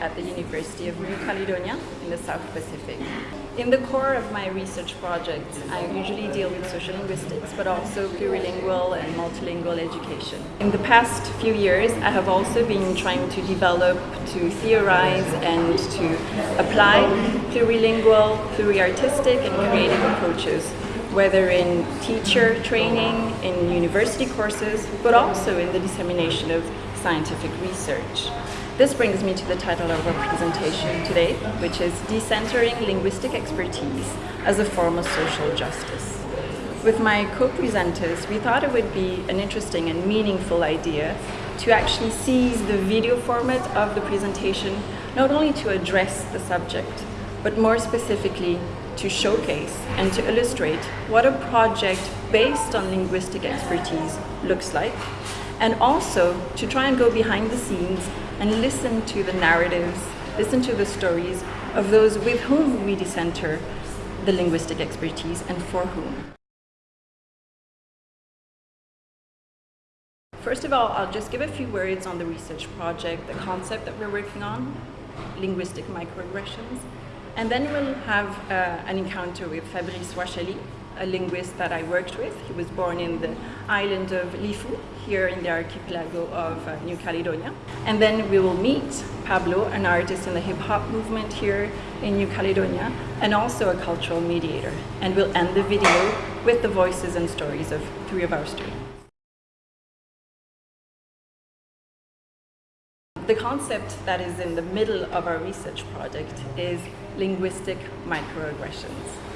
at the University of New Caledonia in the South Pacific. In the core of my research projects, I usually deal with social linguistics, but also plurilingual and multilingual education. In the past few years, I have also been trying to develop, to theorize, and to apply plurilingual, pluriartistic, and creative approaches whether in teacher training, in university courses, but also in the dissemination of scientific research. This brings me to the title of our presentation today, which is Decentering Linguistic Expertise as a Form of Social Justice. With my co-presenters, we thought it would be an interesting and meaningful idea to actually seize the video format of the presentation, not only to address the subject, but more specifically to showcase and to illustrate what a project based on linguistic expertise looks like, and also to try and go behind the scenes and listen to the narratives, listen to the stories of those with whom we decenter the linguistic expertise and for whom. First of all, I'll just give a few words on the research project, the concept that we're working on, linguistic microaggressions, and then we'll have uh, an encounter with Fabrice Wachali, a linguist that I worked with. He was born in the island of Lifu, here in the archipelago of uh, New Caledonia. And then we will meet Pablo, an artist in the hip hop movement here in New Caledonia, and also a cultural mediator. And we'll end the video with the voices and stories of three of our students. The concept that is in the middle of our research project is linguistic microaggressions.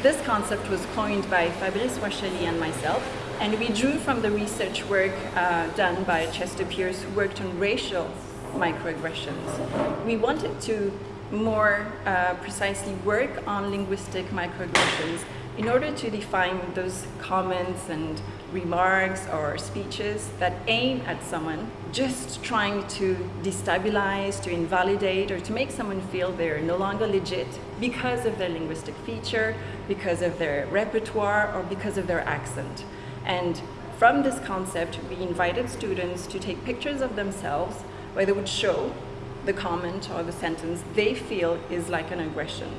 This concept was coined by Fabrice Wachali and myself, and we drew from the research work uh, done by Chester Pierce, who worked on racial microaggressions. We wanted to more uh, precisely work on linguistic microaggressions in order to define those comments and remarks or speeches that aim at someone, just trying to destabilize, to invalidate, or to make someone feel they're no longer legit because of their linguistic feature, because of their repertoire, or because of their accent. And from this concept, we invited students to take pictures of themselves where they would show the comment or the sentence they feel is like an aggression.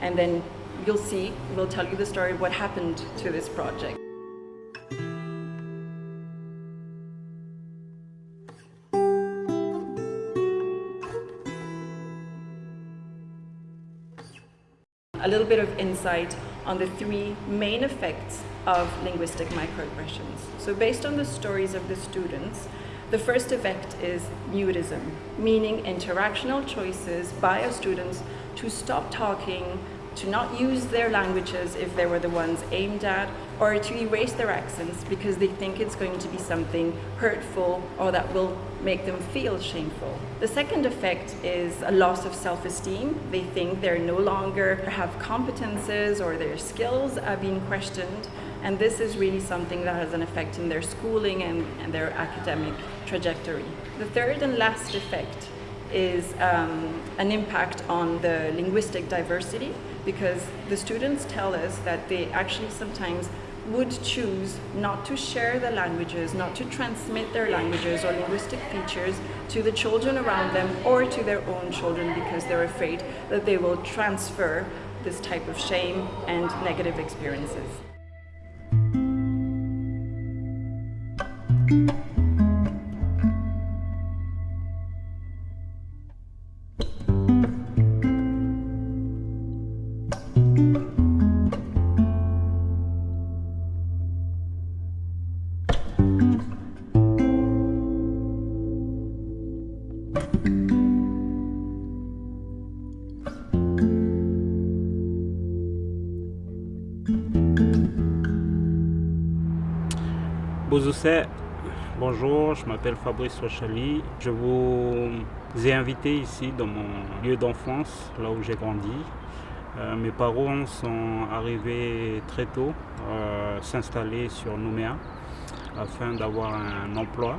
And then you'll see, we'll tell you the story of what happened to this project. A little bit of insight on the three main effects of linguistic microaggressions. So based on the stories of the students, the first effect is mutism, meaning interactional choices by our students to stop talking, to not use their languages if they were the ones aimed at, or to erase their accents because they think it's going to be something hurtful or that will make them feel shameful. The second effect is a loss of self-esteem. They think they're no longer have competences or their skills are being questioned. And this is really something that has an effect in their schooling and, and their academic trajectory. The third and last effect is um, an impact on the linguistic diversity because the students tell us that they actually sometimes would choose not to share the languages, not to transmit their languages or linguistic features to the children around them or to their own children because they're afraid that they will transfer this type of shame and negative experiences. Bonjour, je m'appelle Fabrice Rochali. Je vous ai invité ici dans mon lieu d'enfance, là où j'ai grandi. Euh, mes parents sont arrivés très tôt euh, s'installer sur Nouméa afin d'avoir un emploi.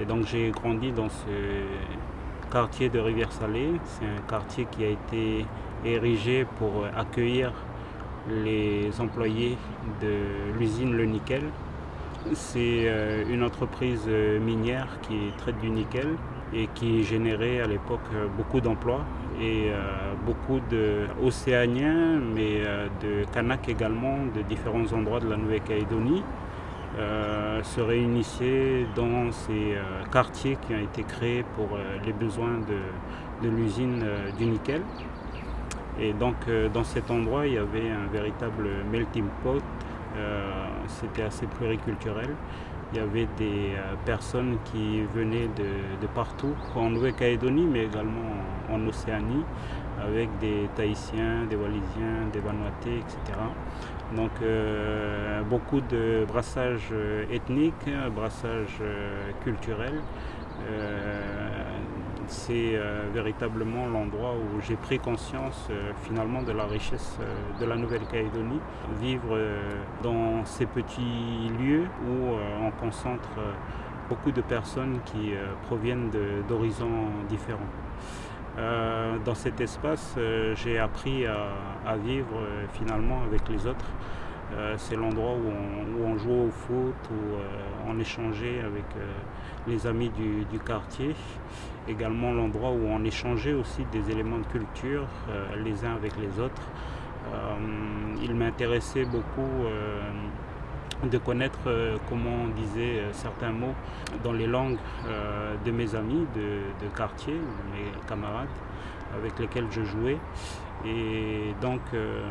Et donc j'ai grandi dans ce quartier de Rivière-Salée. C'est un quartier qui a été érigé pour accueillir les employés de l'usine Le Nickel. C'est une entreprise minière qui traite du nickel et qui générait à l'époque beaucoup d'emplois et beaucoup d'Océaniens, mais de Kanaks également, de différents endroits de la Nouvelle-Calédonie. Euh, se réunissaient dans ces euh, quartiers qui ont été créés pour euh, les besoins de, l'usine du nickel. Et donc dans cet endroit, il y avait un véritable melting pot. C'était assez pluriculturel. Il y avait des personnes qui venaient de, partout, en Nouvelle-Calédonie, mais également en Océanie, avec des Tahitiens, des Wallisiens, des Vanuatais, etc. Donc euh, beaucoup de brassage euh, ethnique, brassage euh, culturel. C'est véritablement l'endroit où j'ai pris conscience finalement de la richesse de la Nouvelle-Calédonie. Vivre dans ces petits lieux où on concentre beaucoup de personnes qui proviennent d'horizons différents. Euh, dans cet espace, euh, j'ai appris à, vivre euh, finalement avec les autres. C'est l'endroit où, on, jouait au foot, où on échangeait avec les amis du, quartier. Également l'endroit où on échangeait aussi des éléments de culture les uns avec les autres. il m'intéressait beaucoup de connaître euh, comment on disait euh, certains mots dans les langues euh, de mes amis de, quartier, mes camarades avec lesquels je jouais. Et donc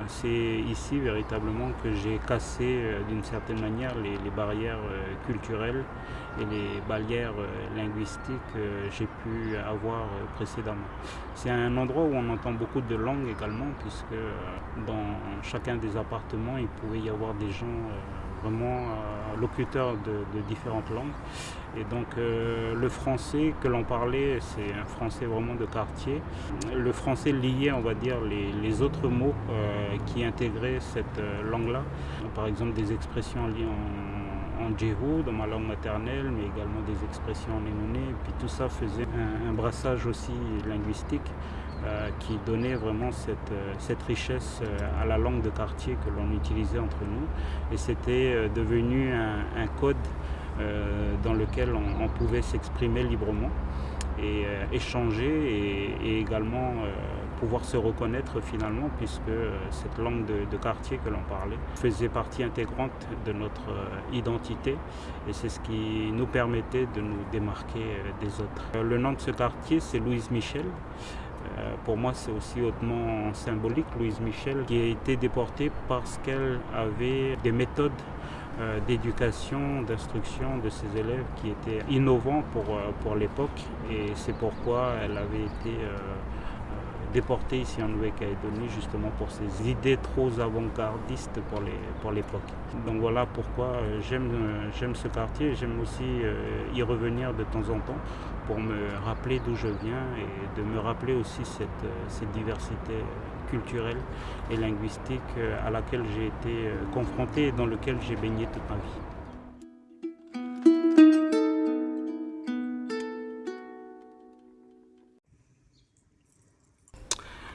c'est ici véritablement que j'ai cassé d'une certaine manière les, barrières culturelles et les barrières linguistiques que j'ai pu avoir précédemment. C'est un endroit où on entend beaucoup de langues également puisque dans chacun des appartements il pouvait y avoir des gens vraiment euh, locuteur de, différentes langues. Et donc euh, le français que l'on parlait, c'est un français vraiment de quartier. Le français lié, on va dire, les, autres mots euh, qui intégraient cette langue-là. Par exemple des expressions liées en, en dans ma langue maternelle, mais également des expressions en et Puis tout ça faisait un brassage aussi linguistique. Euh, qui donnait vraiment cette, euh, richesse euh, à la langue de quartier que l'on utilisait entre nous. Et c'était devenu un, code dans lequel on, pouvait s'exprimer librement et échanger et, également pouvoir se reconnaître finalement puisque cette langue de, quartier que l'on parlait faisait partie intégrante de notre identité et c'est ce qui nous permettait de nous démarquer des autres. Le nom de ce quartier c'est Louise Michel. Euh, pour moi, c'est aussi hautement symbolique, Louise Michel, qui a été déportée parce qu'elle avait des méthodes euh, d'éducation, d'instruction de ses élèves qui étaient innovantes pour, euh, pour l'époque. Et c'est pourquoi elle avait été déportée ici en Nouvelle-Calédonie justement pour ses idées trop avant-gardistes pour l'époque. Donc voilà pourquoi j'aime ce quartier, j'aime aussi y revenir de temps en temps pour me rappeler d'où je viens et de me rappeler aussi cette, euh, diversité culturelle et linguistique euh, à laquelle j'ai été euh, confronté et dans laquelle j'ai baigné toute ma vie.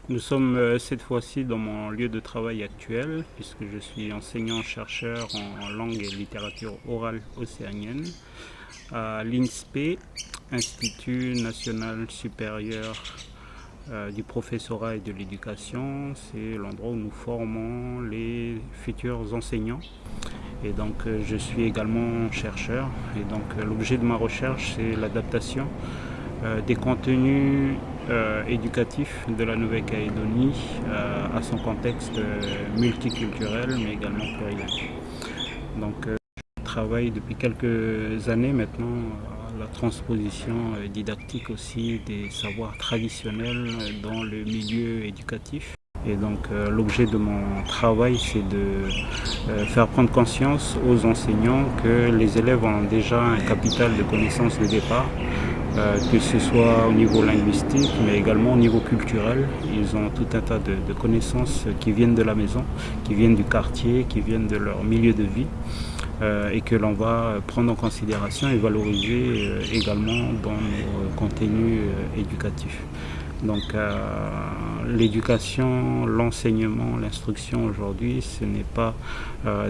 Nous sommes cette fois-ci dans mon lieu de travail actuel puisque je suis enseignant-chercheur en langue et littérature orale océanienne à l'INSPE Institut national supérieur euh, du professorat et de l'éducation. C'est l'endroit où nous formons les futurs enseignants. Et donc euh, je suis également chercheur. Et donc euh, l'objet de ma recherche, c'est l'adaptation des contenus éducatifs de la Nouvelle-Calédonie à son contexte multiculturel mais également plurilingue. Donc travaille depuis quelques années maintenant la transposition euh, didactique aussi des savoirs traditionnels dans le milieu éducatif. Et donc euh, l'objet de mon travail, c'est de euh, faire prendre conscience aux enseignants que les élèves ont déjà un capital de connaissances de départ, que ce soit au niveau linguistique, mais également au niveau culturel. Ils ont tout un tas de connaissances qui viennent de la maison, qui viennent du quartier, qui viennent de leur milieu de vie. Euh, et que l'on va prendre en considération et valoriser euh, également dans nos contenus euh, éducatifs. Donc l'éducation, l'enseignement, l'instruction aujourd'hui, ce n'est pas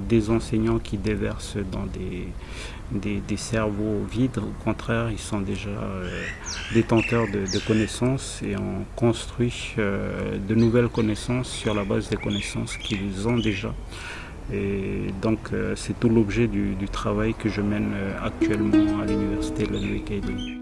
des enseignants qui déversent dans des, des, cerveaux vides, au contraire, ils sont déjà détenteurs de, connaissances et on construit de nouvelles connaissances sur la base des connaissances qu'ils ont déjà. Et donc c'est tout l'objet du, travail que je mène actuellement à l'université de Nouvelle-Calédonie.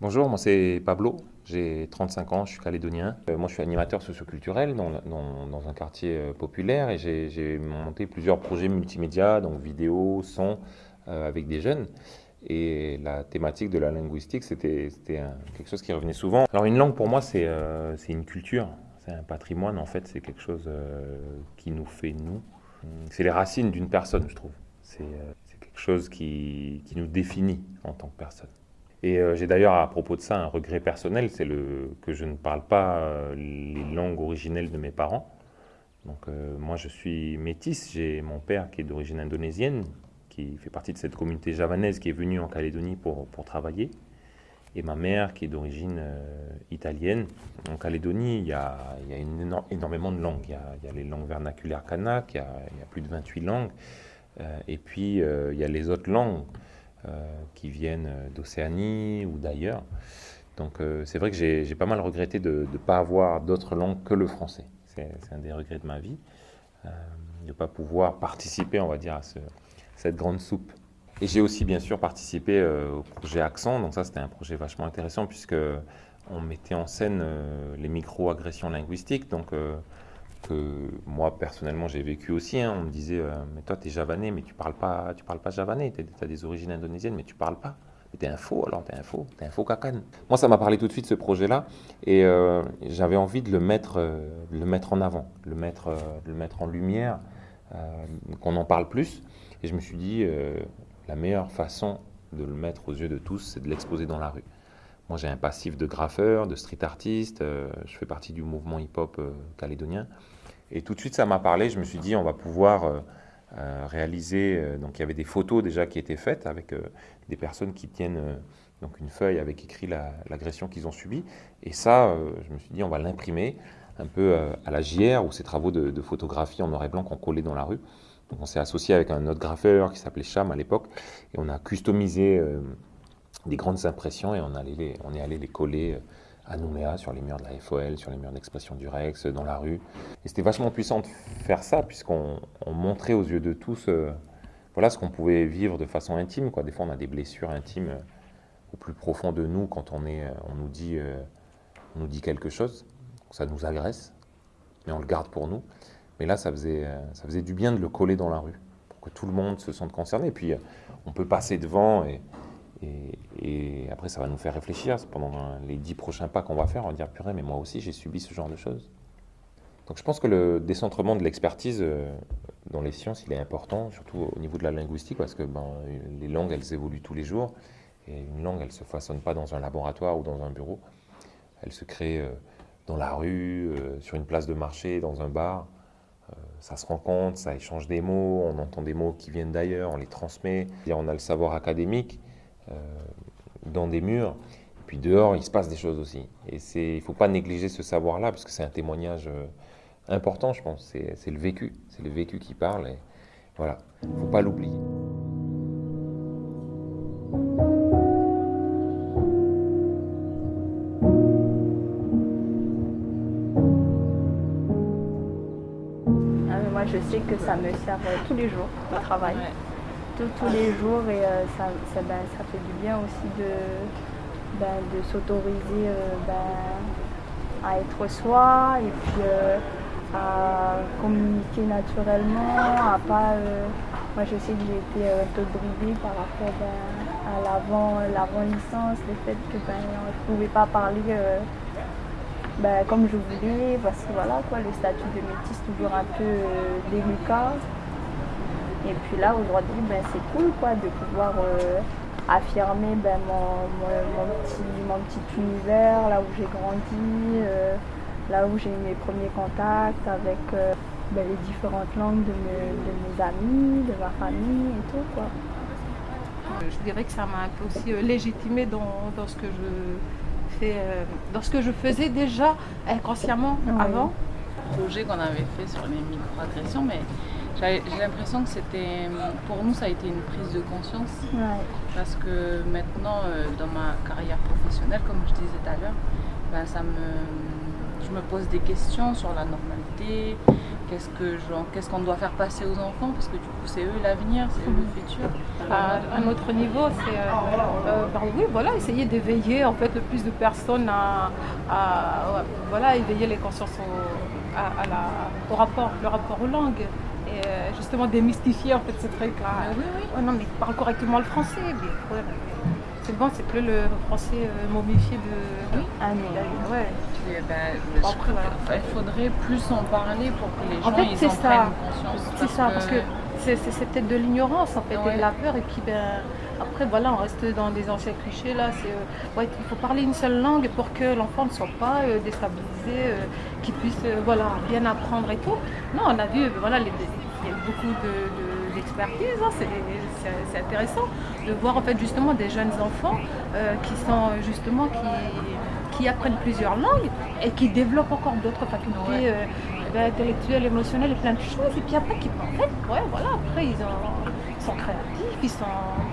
Bonjour, moi c'est Pablo, j'ai 35 ans, je suis calédonien. Euh, moi je suis animateur socioculturel dans, dans, un quartier euh, populaire et j'ai monté plusieurs projets multimédia, donc vidéo, son, euh, avec des jeunes. Et la thématique de la linguistique, c'était quelque chose qui revenait souvent. Alors une langue pour moi c'est une culture, c'est un patrimoine en fait, c'est quelque chose qui nous fait nous. C'est les racines d'une personne je trouve. C'est quelque chose qui, qui nous définit en tant que personne. Et euh, j'ai d'ailleurs à propos de ça un regret personnel, c'est que je ne parle pas euh, les langues originelles de mes parents. Donc euh, moi je suis métisse, j'ai mon père qui est d'origine indonésienne, qui fait partie de cette communauté javanaise qui est venue en Calédonie pour, pour travailler, et ma mère qui est d'origine italienne. En Calédonie, il y a, il y a énormément de langues. Il y, a, les langues vernaculaires kanak, il y a plus de 28 langues, et puis il y a les autres langues. Euh, qui viennent d'Océanie ou d'ailleurs. Donc euh, c'est vrai que j'ai pas mal regretté de ne pas avoir d'autres langues que le français. C'est un des regrets de ma vie, euh, de ne pas pouvoir participer, on va dire, à cette grande soupe. Et j'ai aussi bien sûr participé au projet Accent, donc ça c'était un projet vachement intéressant puisque on mettait en scène les micro-agressions linguistiques, donc que moi personnellement j'ai vécu aussi. Hein. On me disait, euh, mais toi tu es javanais, mais tu parles pas, tu parles pas javanais, tu as des origines indonésiennes, mais tu parles pas. Mais t'es un faux, alors t'es un faux, t'es un faux cacan. Moi, ça m'a parlé tout de suite ce projet-là, et euh, j'avais envie de le mettre, euh, le mettre en avant, le mettre, le mettre en lumière, qu'on en parle plus. Et je me suis dit, la meilleure façon de le mettre aux yeux de tous, c'est de l'exposer dans la rue. Moi, j'ai un passif de graffeur, de street artiste. je fais partie du mouvement hip-hop calédonien. Et tout de suite, ça m'a parlé. Je me suis dit, on va pouvoir euh, euh, réaliser. Euh, donc, il y avait des photos déjà qui étaient faites avec des personnes qui tiennent donc une feuille avec écrit l'agression qu'ils ont subie. Et ça, je me suis dit, on va l'imprimer un peu à la JR ou ces travaux de, photographie en noir et blanc qu'on collait dans la rue. Donc, on s'est associé avec un autre graffeur qui s'appelait Cham à l'époque et on a customisé des grandes impressions et on, est allé les coller à Nouméa, sur les murs de la FOL, sur les murs d'expression du Rex, dans la rue. Et c'était vachement puissant de faire ça, puisqu'on montrait aux yeux de tous euh, voilà, ce qu'on pouvait vivre de façon intime. Quoi. Des fois, on a des blessures intimes euh, au plus profond de nous quand on, est, euh, on, nous, dit, on nous dit quelque chose. Ça nous agresse, mais on le garde pour nous. Mais là, ça faisait, ça faisait du bien de le coller dans la rue, pour que tout le monde se sente concerné. Et puis, on peut passer devant et et, après, ça va nous faire réfléchir pendant les dix prochains pas qu'on va faire. On va dire, purée, mais moi aussi, j'ai subi ce genre de choses. Donc je pense que le décentrement de l'expertise euh, dans les sciences, il est important, surtout au niveau de la linguistique, parce que ben, les langues, elles évoluent tous les jours. Et une langue, elle ne se façonne pas dans un laboratoire ou dans un bureau. Elle se crée euh, dans la rue, euh, sur une place de marché, dans un bar. Ça se rencontre, ça échange des mots, on entend des mots qui viennent d'ailleurs, on les transmet. Et on a le savoir académique, dans des murs. Et puis dehors, il se passe des choses aussi. Et il ne faut pas négliger ce savoir-là, parce que c'est un témoignage euh, important, je pense. C'est le vécu. C'est le vécu qui parle. Et voilà, il ne faut pas l'oublier. Ah, moi, je sais que ça me sert euh, tous les jours au travail tous les jours et euh, ça, ça, ben, ça, fait du bien aussi de, ben, de s'autoriser euh, ben, à être soi et puis euh, à communiquer naturellement, à pas... moi je sais que j'ai été un peu bridée par rapport à l'avant licence, le fait que ben, on ne pouvait pas parler comme je voulais, parce que voilà quoi, le statut de métis toujours un peu délicat. Et puis là, aujourd'hui, ben, c'est cool quoi, de pouvoir euh, affirmer ben, mon, mon, petit, mon petit univers, là où j'ai grandi, euh, là où j'ai eu mes premiers contacts avec euh, ben, les différentes langues de mes, de mes, amis, de ma famille et tout. Quoi. Je dirais que ça m'a un peu aussi légitimé dans, dans, ce que je fais, dans ce que je faisais déjà inconsciemment oui. avant. projet qu'on avait fait sur les microagressions, mais j'ai l'impression que c'était, pour nous, ça a été une prise de conscience. Ouais. Parce que maintenant, euh, dans ma carrière professionnelle, comme je disais tout à l'heure, ben, ça me, je me pose des questions sur la normalité, qu'est-ce que qu'est-ce qu'on doit faire passer aux enfants, parce que du coup, c'est eux l'avenir, c'est eux le futur. À un autre niveau, c'est euh, euh, ben, oui, voilà, essayer d'éveiller en fait le plus de personnes à, à voilà, éveiller les consciences au, à, à la, au rapport, le rapport aux langues justement démystifier en fait ce truc-là. Ah, oui, oui. Oh, non, mais parle correctement le français. Mais, ouais, c'est bon, c'est plus le français euh, momifié de. Oui. Ah non. Ouais. Et ben, bon, après, voilà. Il faudrait plus en parler pour que les gens en fait, ils en ça. prennent conscience. C'est ça, parce que, c'est, peut-être de l'ignorance en fait Ouais. et de la peur. Et puis ben, après, voilà, on reste dans des anciens clichés là. C'est, euh, ouais, il faut parler une seule langue pour que l'enfant ne soit pas euh, déstabilisé, euh, qu'il puisse euh, voilà, bien apprendre et tout. Non, on a vu, voilà, les, beaucoup de, de, d'expertise, hein, c'est, intéressant de voir en fait justement des jeunes enfants euh, qui sont justement qui, qui apprennent plusieurs langues et qui développent encore d'autres facultés Ouais. euh, ben, intellectuelles, émotionnelles et plein de choses. Et puis après, qui, en fait, ouais, voilà, après ils, ont, ils sont créatifs, ils sont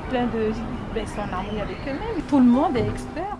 pleins de, ben, ils sont en harmonie avec eux-mêmes. Tout le monde est expert.